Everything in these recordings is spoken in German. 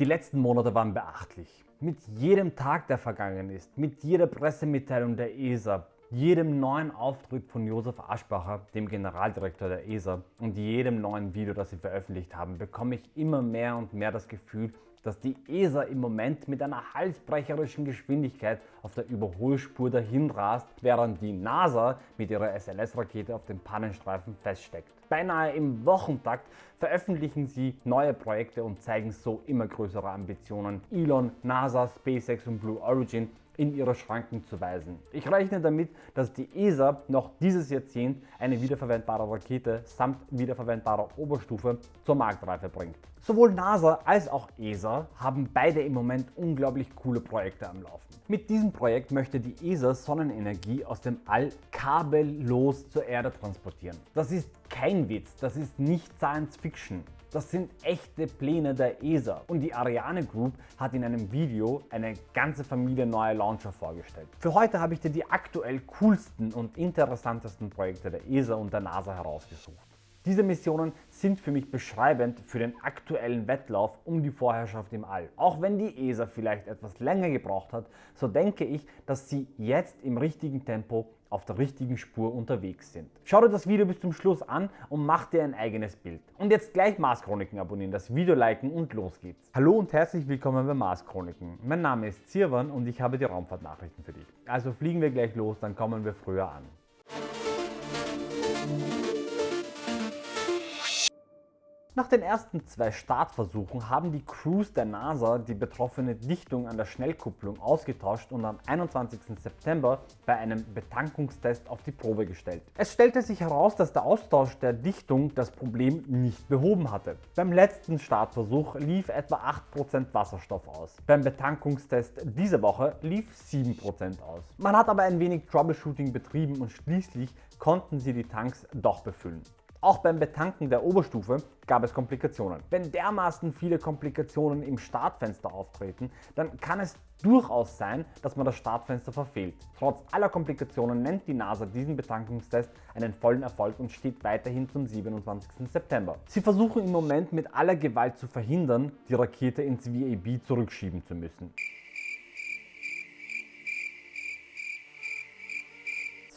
Die letzten Monate waren beachtlich. Mit jedem Tag, der vergangen ist, mit jeder Pressemitteilung der ESA, jedem neuen Auftritt von Josef Aschbacher, dem Generaldirektor der ESA und jedem neuen Video, das sie veröffentlicht haben, bekomme ich immer mehr und mehr das Gefühl, dass die ESA im Moment mit einer halsbrecherischen Geschwindigkeit auf der Überholspur dahin rast, während die NASA mit ihrer SLS-Rakete auf dem Pannenstreifen feststeckt. Beinahe im Wochentakt veröffentlichen sie neue Projekte und zeigen so immer größere Ambitionen. Elon, NASA, SpaceX und Blue Origin in ihre Schranken zu weisen. Ich rechne damit, dass die ESA noch dieses Jahrzehnt eine wiederverwendbare Rakete samt wiederverwendbarer Oberstufe zur Marktreife bringt. Sowohl NASA als auch ESA haben beide im Moment unglaublich coole Projekte am Laufen. Mit diesem Projekt möchte die ESA Sonnenenergie aus dem All kabellos zur Erde transportieren. Das ist kein Witz, das ist nicht Science Fiction. Das sind echte Pläne der ESA und die Ariane Group hat in einem Video eine ganze Familie neuer Launcher vorgestellt. Für heute habe ich dir die aktuell coolsten und interessantesten Projekte der ESA und der NASA herausgesucht. Diese Missionen sind für mich beschreibend für den aktuellen Wettlauf um die Vorherrschaft im All. Auch wenn die ESA vielleicht etwas länger gebraucht hat, so denke ich, dass sie jetzt im richtigen Tempo auf der richtigen Spur unterwegs sind. Schau dir das Video bis zum Schluss an und mach dir ein eigenes Bild. Und jetzt gleich Mars Chroniken abonnieren, das Video liken und los geht's. Hallo und herzlich willkommen bei Mars Chroniken. Mein Name ist Zirwan und ich habe die Raumfahrtnachrichten für dich. Also fliegen wir gleich los, dann kommen wir früher an. Nach den ersten zwei Startversuchen haben die Crews der NASA die betroffene Dichtung an der Schnellkupplung ausgetauscht und am 21. September bei einem Betankungstest auf die Probe gestellt. Es stellte sich heraus, dass der Austausch der Dichtung das Problem nicht behoben hatte. Beim letzten Startversuch lief etwa 8% Wasserstoff aus. Beim Betankungstest diese Woche lief 7% aus. Man hat aber ein wenig Troubleshooting betrieben und schließlich konnten sie die Tanks doch befüllen. Auch beim Betanken der Oberstufe gab es Komplikationen. Wenn dermaßen viele Komplikationen im Startfenster auftreten, dann kann es durchaus sein, dass man das Startfenster verfehlt. Trotz aller Komplikationen nennt die NASA diesen Betankungstest einen vollen Erfolg und steht weiterhin zum 27. September. Sie versuchen im Moment mit aller Gewalt zu verhindern, die Rakete ins VAB zurückschieben zu müssen.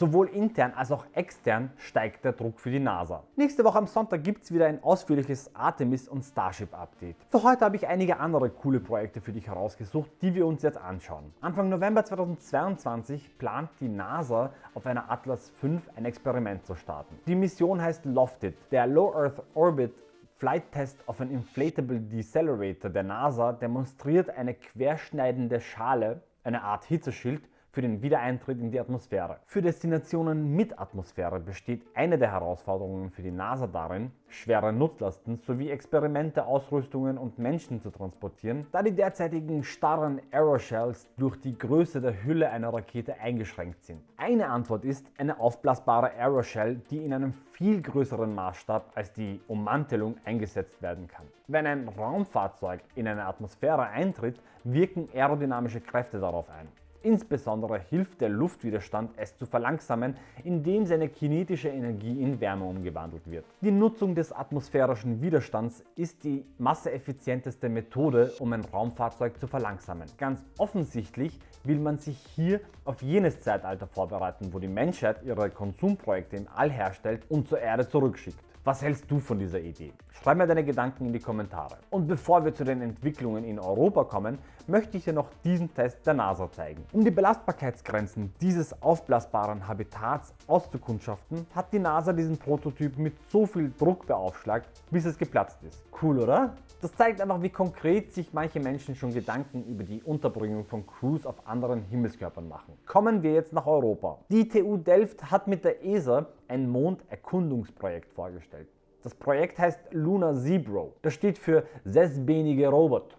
Sowohl intern als auch extern steigt der Druck für die NASA. Nächste Woche am Sonntag gibt es wieder ein ausführliches Artemis und Starship Update. Für heute habe ich einige andere coole Projekte für dich herausgesucht, die wir uns jetzt anschauen. Anfang November 2022 plant die NASA auf einer Atlas V ein Experiment zu starten. Die Mission heißt Lofted. Der Low Earth Orbit Flight Test of an Inflatable Decelerator der NASA demonstriert eine querschneidende Schale, eine Art Hitzeschild, für den Wiedereintritt in die Atmosphäre. Für Destinationen mit Atmosphäre besteht eine der Herausforderungen für die NASA darin, schwere Nutzlasten sowie Experimente, Ausrüstungen und Menschen zu transportieren, da die derzeitigen starren Aeroshells durch die Größe der Hülle einer Rakete eingeschränkt sind. Eine Antwort ist eine aufblasbare Aeroshell, die in einem viel größeren Maßstab als die Ummantelung eingesetzt werden kann. Wenn ein Raumfahrzeug in eine Atmosphäre eintritt, wirken aerodynamische Kräfte darauf ein. Insbesondere hilft der Luftwiderstand es zu verlangsamen, indem seine kinetische Energie in Wärme umgewandelt wird. Die Nutzung des atmosphärischen Widerstands ist die masseeffizienteste Methode, um ein Raumfahrzeug zu verlangsamen. Ganz offensichtlich will man sich hier auf jenes Zeitalter vorbereiten, wo die Menschheit ihre Konsumprojekte im All herstellt und zur Erde zurückschickt. Was hältst du von dieser Idee? Schreib mir deine Gedanken in die Kommentare. Und bevor wir zu den Entwicklungen in Europa kommen, möchte ich dir noch diesen Test der NASA zeigen. Um die Belastbarkeitsgrenzen dieses aufblasbaren Habitats auszukundschaften, hat die NASA diesen Prototyp mit so viel Druck beaufschlagt, bis es geplatzt ist. Cool, oder? Das zeigt einfach, wie konkret sich manche Menschen schon Gedanken über die Unterbringung von Crews auf anderen Himmelskörpern machen. Kommen wir jetzt nach Europa. Die TU Delft hat mit der ESA ein Monderkundungsprojekt vorgestellt. Das Projekt heißt Luna Zebro. Das steht für sechsbenige Robot.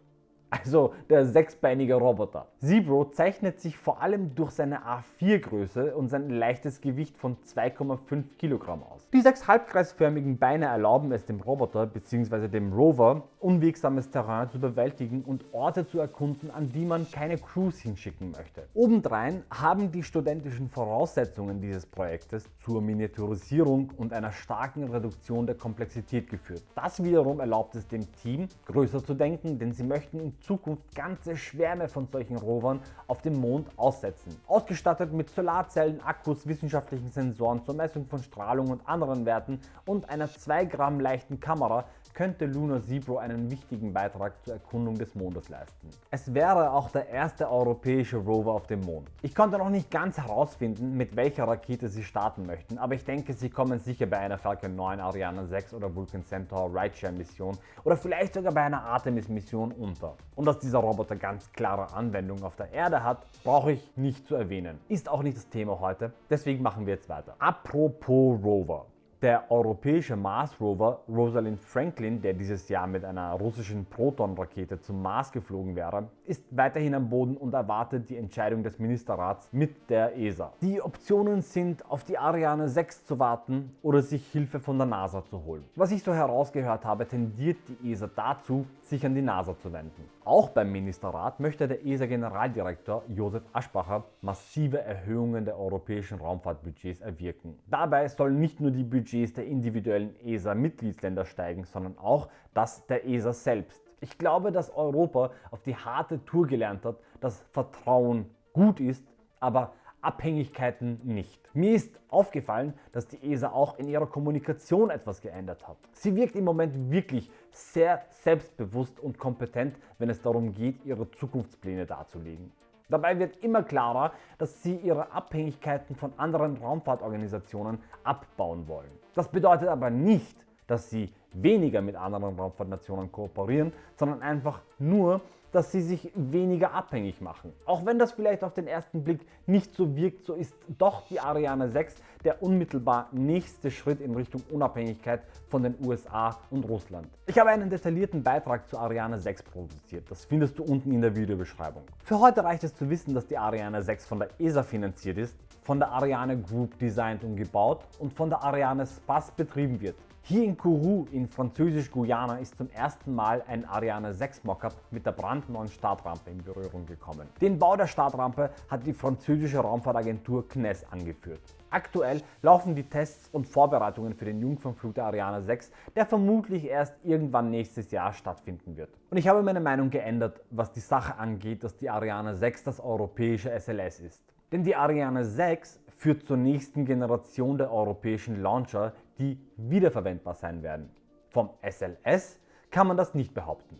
Also der sechsbeinige Roboter. Zebro zeichnet sich vor allem durch seine A4-Größe und sein leichtes Gewicht von 2,5 Kilogramm aus. Die sechs halbkreisförmigen Beine erlauben es dem Roboter bzw. dem Rover, unwegsames Terrain zu bewältigen und Orte zu erkunden, an die man keine Crews hinschicken möchte. Obendrein haben die studentischen Voraussetzungen dieses Projektes zur Miniaturisierung und einer starken Reduktion der Komplexität geführt. Das wiederum erlaubt es dem Team, größer zu denken, denn sie möchten in Zukunft ganze Schwärme von solchen Rovern auf dem Mond aussetzen. Ausgestattet mit Solarzellen, Akkus, wissenschaftlichen Sensoren zur Messung von Strahlung und anderen Werten und einer 2 Gramm leichten Kamera könnte Lunar Zebro einen wichtigen Beitrag zur Erkundung des Mondes leisten. Es wäre auch der erste europäische Rover auf dem Mond. Ich konnte noch nicht ganz herausfinden, mit welcher Rakete sie starten möchten, aber ich denke, sie kommen sicher bei einer Falcon 9, Ariane 6 oder Vulcan Centaur Rideshare Mission oder vielleicht sogar bei einer Artemis Mission unter. Und dass dieser Roboter ganz klare Anwendung auf der Erde hat, brauche ich nicht zu erwähnen. Ist auch nicht das Thema heute, deswegen machen wir jetzt weiter. Apropos Rover. Der europäische Mars-Rover Rosalind Franklin, der dieses Jahr mit einer russischen Proton-Rakete zum Mars geflogen wäre, ist weiterhin am Boden und erwartet die Entscheidung des Ministerrats mit der ESA. Die Optionen sind, auf die Ariane 6 zu warten oder sich Hilfe von der NASA zu holen. Was ich so herausgehört habe, tendiert die ESA dazu, sich an die NASA zu wenden. Auch beim Ministerrat möchte der ESA-Generaldirektor Josef Aschbacher massive Erhöhungen der europäischen Raumfahrtbudgets erwirken. Dabei sollen nicht nur die Budgets der individuellen ESA-Mitgliedsländer steigen, sondern auch das der ESA selbst. Ich glaube, dass Europa auf die harte Tour gelernt hat, dass Vertrauen gut ist, aber Abhängigkeiten nicht. Mir ist aufgefallen, dass die ESA auch in ihrer Kommunikation etwas geändert hat. Sie wirkt im Moment wirklich sehr selbstbewusst und kompetent, wenn es darum geht, ihre Zukunftspläne darzulegen. Dabei wird immer klarer, dass sie ihre Abhängigkeiten von anderen Raumfahrtorganisationen abbauen wollen. Das bedeutet aber nicht, dass sie weniger mit anderen Raumfahrtnationen kooperieren, sondern einfach nur, dass sie sich weniger abhängig machen. Auch wenn das vielleicht auf den ersten Blick nicht so wirkt, so ist doch die Ariane 6 der unmittelbar nächste Schritt in Richtung Unabhängigkeit von den USA und Russland. Ich habe einen detaillierten Beitrag zu Ariane 6 produziert, das findest du unten in der Videobeschreibung. Für heute reicht es zu wissen, dass die Ariane 6 von der ESA finanziert ist, von der Ariane Group designt und gebaut und von der Ariane Space betrieben wird. Hier in Kourou in Französisch-Guyana ist zum ersten Mal ein Ariane 6 Mockup mit der brandneuen Startrampe in Berührung gekommen. Den Bau der Startrampe hat die französische Raumfahrtagentur CNES angeführt. Aktuell laufen die Tests und Vorbereitungen für den Jungfernflug der Ariane 6, der vermutlich erst irgendwann nächstes Jahr stattfinden wird. Und ich habe meine Meinung geändert, was die Sache angeht, dass die Ariane 6 das europäische SLS ist. Denn die Ariane 6 führt zur nächsten Generation der europäischen Launcher, die wiederverwendbar sein werden. Vom SLS kann man das nicht behaupten.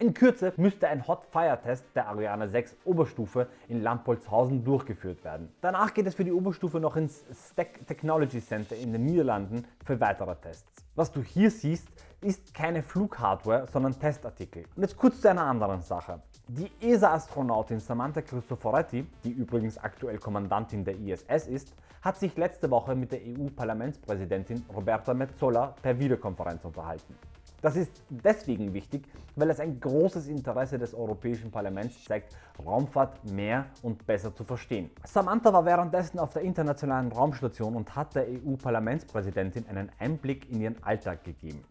In Kürze müsste ein Hot Fire Test der Ariane 6 Oberstufe in Lampolzhausen durchgeführt werden. Danach geht es für die Oberstufe noch ins Stack Technology Center in den Niederlanden für weitere Tests. Was du hier siehst, ist keine Flughardware, sondern Testartikel. Und jetzt kurz zu einer anderen Sache. Die ESA-Astronautin Samantha Cristoforetti, die übrigens aktuell Kommandantin der ISS ist, hat sich letzte Woche mit der EU-Parlamentspräsidentin Roberta Metsola per Videokonferenz unterhalten. Das ist deswegen wichtig, weil es ein großes Interesse des Europäischen Parlaments zeigt, Raumfahrt mehr und besser zu verstehen. Samantha war währenddessen auf der Internationalen Raumstation und hat der EU-Parlamentspräsidentin einen Einblick in ihren Alltag gegeben.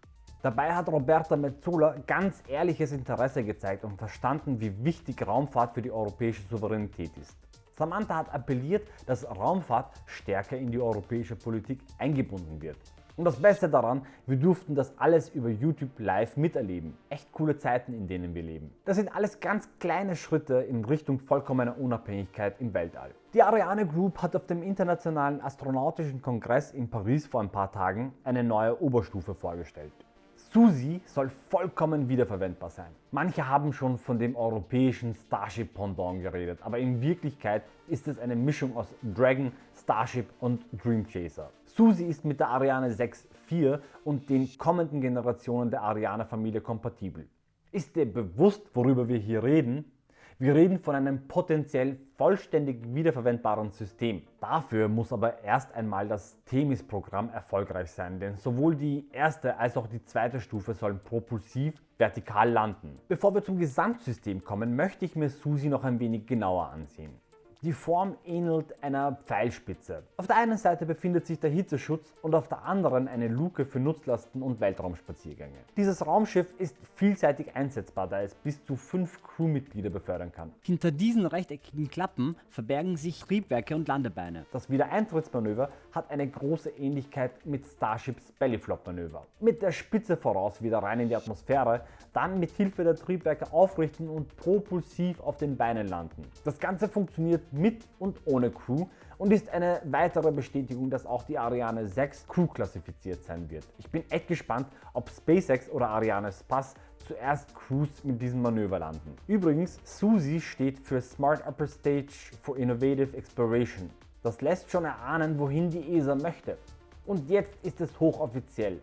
Dabei hat Roberta Metzola ganz ehrliches Interesse gezeigt und verstanden, wie wichtig Raumfahrt für die europäische Souveränität ist. Samantha hat appelliert, dass Raumfahrt stärker in die europäische Politik eingebunden wird. Und das Beste daran, wir durften das alles über YouTube live miterleben. Echt coole Zeiten, in denen wir leben. Das sind alles ganz kleine Schritte in Richtung vollkommener Unabhängigkeit im Weltall. Die Ariane Group hat auf dem Internationalen Astronautischen Kongress in Paris vor ein paar Tagen eine neue Oberstufe vorgestellt. Susi soll vollkommen wiederverwendbar sein. Manche haben schon von dem europäischen Starship Pendant geredet, aber in Wirklichkeit ist es eine Mischung aus Dragon, Starship und Dream Chaser. Susi ist mit der Ariane 6 IV und den kommenden Generationen der Ariane Familie kompatibel. Ist dir bewusst, worüber wir hier reden? Wir reden von einem potenziell vollständig wiederverwendbaren System. Dafür muss aber erst einmal das Themis-Programm erfolgreich sein, denn sowohl die erste als auch die zweite Stufe sollen propulsiv vertikal landen. Bevor wir zum Gesamtsystem kommen, möchte ich mir Susi noch ein wenig genauer ansehen. Die Form ähnelt einer Pfeilspitze. Auf der einen Seite befindet sich der Hitzeschutz und auf der anderen eine Luke für Nutzlasten und Weltraumspaziergänge. Dieses Raumschiff ist vielseitig einsetzbar, da es bis zu fünf Crewmitglieder befördern kann. Hinter diesen rechteckigen Klappen verbergen sich Triebwerke und Landebeine. Das Wiedereintrittsmanöver hat eine große Ähnlichkeit mit Starships Bellyflop-Manöver. Mit der Spitze voraus wieder rein in die Atmosphäre, dann mit Hilfe der Triebwerke aufrichten und propulsiv auf den Beinen landen. Das Ganze funktioniert mit und ohne Crew und ist eine weitere Bestätigung, dass auch die Ariane 6 Crew klassifiziert sein wird. Ich bin echt gespannt, ob SpaceX oder Ariane Space zuerst Crews mit diesem Manöver landen. Übrigens, SUSI steht für Smart Upper Stage for Innovative Exploration. Das lässt schon erahnen, wohin die ESA möchte. Und jetzt ist es hochoffiziell.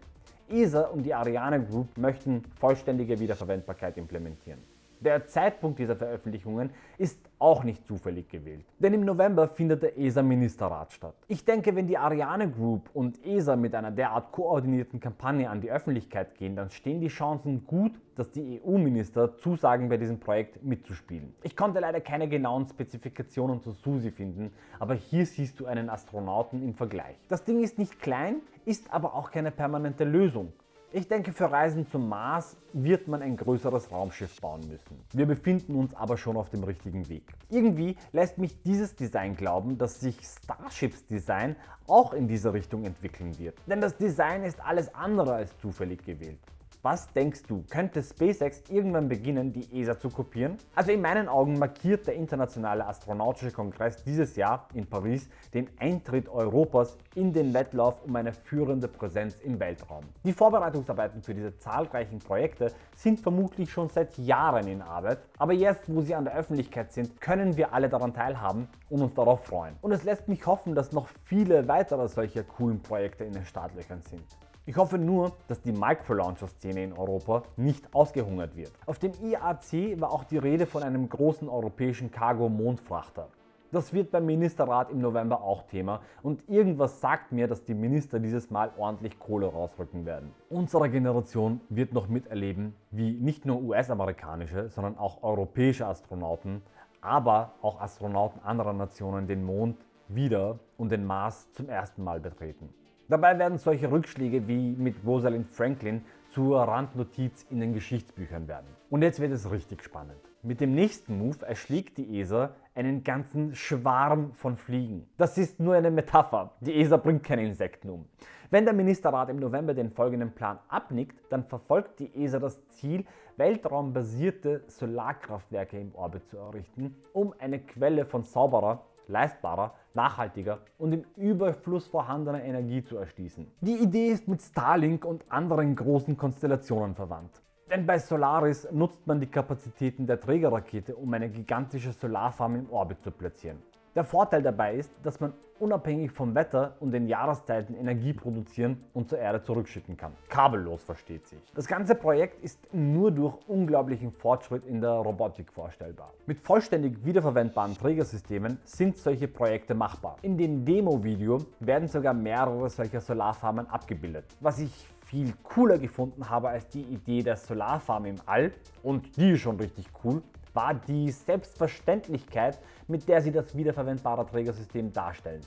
ESA und die Ariane Group möchten vollständige Wiederverwendbarkeit implementieren. Der Zeitpunkt dieser Veröffentlichungen ist auch nicht zufällig gewählt, denn im November findet der ESA-Ministerrat statt. Ich denke, wenn die Ariane Group und ESA mit einer derart koordinierten Kampagne an die Öffentlichkeit gehen, dann stehen die Chancen gut, dass die EU-Minister zusagen, bei diesem Projekt mitzuspielen. Ich konnte leider keine genauen Spezifikationen zu SUSI finden, aber hier siehst du einen Astronauten im Vergleich. Das Ding ist nicht klein, ist aber auch keine permanente Lösung. Ich denke, für Reisen zum Mars wird man ein größeres Raumschiff bauen müssen. Wir befinden uns aber schon auf dem richtigen Weg. Irgendwie lässt mich dieses Design glauben, dass sich Starships Design auch in diese Richtung entwickeln wird. Denn das Design ist alles andere als zufällig gewählt. Was denkst du, könnte SpaceX irgendwann beginnen, die ESA zu kopieren? Also in meinen Augen markiert der Internationale Astronautische Kongress dieses Jahr in Paris den Eintritt Europas in den Wettlauf um eine führende Präsenz im Weltraum. Die Vorbereitungsarbeiten für diese zahlreichen Projekte sind vermutlich schon seit Jahren in Arbeit, aber jetzt, wo sie an der Öffentlichkeit sind, können wir alle daran teilhaben und uns darauf freuen. Und es lässt mich hoffen, dass noch viele weitere solcher coolen Projekte in den Startlöchern sind. Ich hoffe nur, dass die Microlauncher-Szene in Europa nicht ausgehungert wird. Auf dem IAC war auch die Rede von einem großen europäischen Cargo-Mondfrachter. Das wird beim Ministerrat im November auch Thema und irgendwas sagt mir, dass die Minister dieses Mal ordentlich Kohle rausrücken werden. Unsere Generation wird noch miterleben, wie nicht nur US-amerikanische, sondern auch europäische Astronauten, aber auch Astronauten anderer Nationen den Mond wieder und den Mars zum ersten Mal betreten. Dabei werden solche Rückschläge wie mit Rosalind Franklin zur Randnotiz in den Geschichtsbüchern werden. Und jetzt wird es richtig spannend. Mit dem nächsten Move erschlägt die ESA einen ganzen Schwarm von Fliegen. Das ist nur eine Metapher. Die ESA bringt keine Insekten um. Wenn der Ministerrat im November den folgenden Plan abnickt, dann verfolgt die ESA das Ziel, weltraumbasierte Solarkraftwerke im Orbit zu errichten, um eine Quelle von sauberer leistbarer, nachhaltiger und im Überfluss vorhandener Energie zu erschließen. Die Idee ist mit Starlink und anderen großen Konstellationen verwandt. Denn bei Solaris nutzt man die Kapazitäten der Trägerrakete, um eine gigantische Solarfarm im Orbit zu platzieren. Der Vorteil dabei ist, dass man unabhängig vom Wetter und den Jahreszeiten Energie produzieren und zur Erde zurückschicken kann. Kabellos versteht sich. Das ganze Projekt ist nur durch unglaublichen Fortschritt in der Robotik vorstellbar. Mit vollständig wiederverwendbaren Trägersystemen sind solche Projekte machbar. In dem Demo-Video werden sogar mehrere solcher Solarfarmen abgebildet. Was ich viel cooler gefunden habe als die Idee der Solarfarm im All, und die ist schon richtig cool, war die Selbstverständlichkeit, mit der sie das wiederverwendbare Trägersystem darstellen.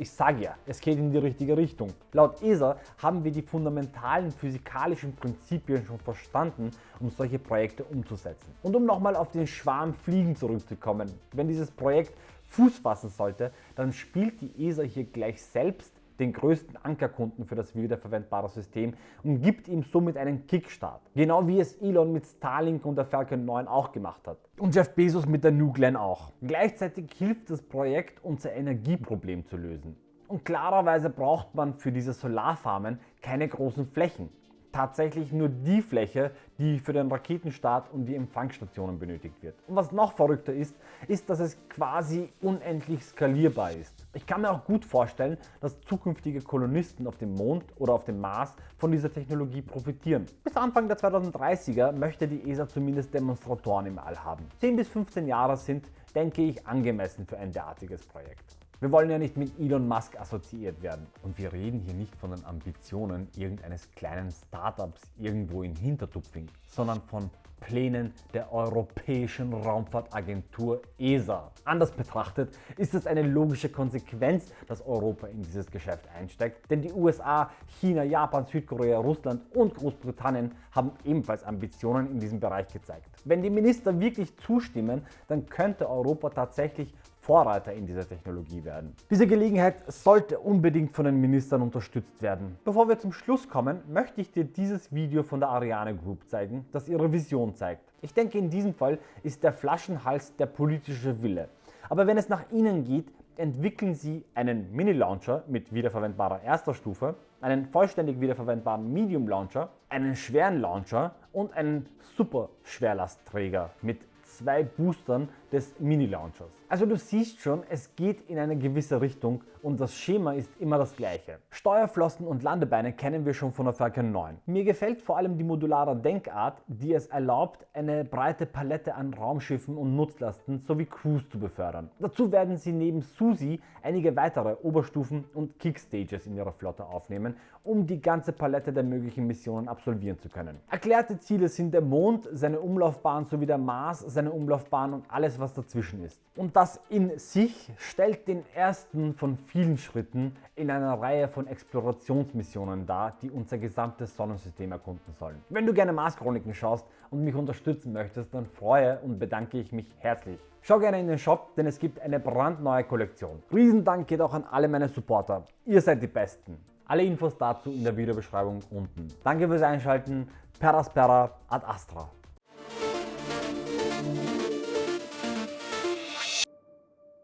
Ich sage ja, es geht in die richtige Richtung. Laut ESA haben wir die fundamentalen physikalischen Prinzipien schon verstanden, um solche Projekte umzusetzen. Und um nochmal auf den Schwarm Fliegen zurückzukommen, wenn dieses Projekt Fuß fassen sollte, dann spielt die ESA hier gleich selbst den größten Ankerkunden für das wiederverwendbare System und gibt ihm somit einen Kickstart. Genau wie es Elon mit Starlink und der Falcon 9 auch gemacht hat. Und Jeff Bezos mit der New Glenn auch. Gleichzeitig hilft das Projekt, unser Energieproblem zu lösen. Und klarerweise braucht man für diese Solarfarmen keine großen Flächen tatsächlich nur die Fläche, die für den Raketenstart und die Empfangsstationen benötigt wird. Und was noch verrückter ist, ist, dass es quasi unendlich skalierbar ist. Ich kann mir auch gut vorstellen, dass zukünftige Kolonisten auf dem Mond oder auf dem Mars von dieser Technologie profitieren. Bis Anfang der 2030er möchte die ESA zumindest Demonstratoren im All haben. 10 bis 15 Jahre sind, denke ich, angemessen für ein derartiges Projekt. Wir wollen ja nicht mit Elon Musk assoziiert werden. Und wir reden hier nicht von den Ambitionen irgendeines kleinen Startups irgendwo in Hintertupfing, sondern von Plänen der Europäischen Raumfahrtagentur ESA. Anders betrachtet ist es eine logische Konsequenz, dass Europa in dieses Geschäft einsteigt, denn die USA, China, Japan, Südkorea, Russland und Großbritannien haben ebenfalls Ambitionen in diesem Bereich gezeigt. Wenn die Minister wirklich zustimmen, dann könnte Europa tatsächlich Vorreiter in dieser Technologie werden. Diese Gelegenheit sollte unbedingt von den Ministern unterstützt werden. Bevor wir zum Schluss kommen, möchte ich dir dieses Video von der Ariane Group zeigen, das ihre Vision zeigt. Ich denke in diesem Fall ist der Flaschenhals der politische Wille. Aber wenn es nach ihnen geht, entwickeln sie einen Mini-Launcher mit wiederverwendbarer erster Stufe, einen vollständig wiederverwendbaren Medium-Launcher, einen schweren Launcher und einen Super-Schwerlastträger mit zwei Boostern des Mini-Launchers. Also du siehst schon, es geht in eine gewisse Richtung und das Schema ist immer das gleiche. Steuerflossen und Landebeine kennen wir schon von der Falcon 9. Mir gefällt vor allem die modulare Denkart, die es erlaubt, eine breite Palette an Raumschiffen und Nutzlasten sowie Crews zu befördern. Dazu werden sie neben Susi einige weitere Oberstufen und Kickstages in ihrer Flotte aufnehmen, um die ganze Palette der möglichen Missionen absolvieren zu können. Erklärte Ziele sind der Mond, seine Umlaufbahn sowie der Mars, seine Umlaufbahn und alles was dazwischen ist. Und das in sich stellt den ersten von vielen Schritten in einer Reihe von Explorationsmissionen dar, die unser gesamtes Sonnensystem erkunden sollen. Wenn du gerne Mars-Chroniken schaust und mich unterstützen möchtest, dann freue und bedanke ich mich herzlich. Schau gerne in den Shop, denn es gibt eine brandneue Kollektion. Riesendank geht auch an alle meine Supporter. Ihr seid die Besten. Alle Infos dazu in der Videobeschreibung unten. Danke fürs Einschalten. Per Aspera ad Astra.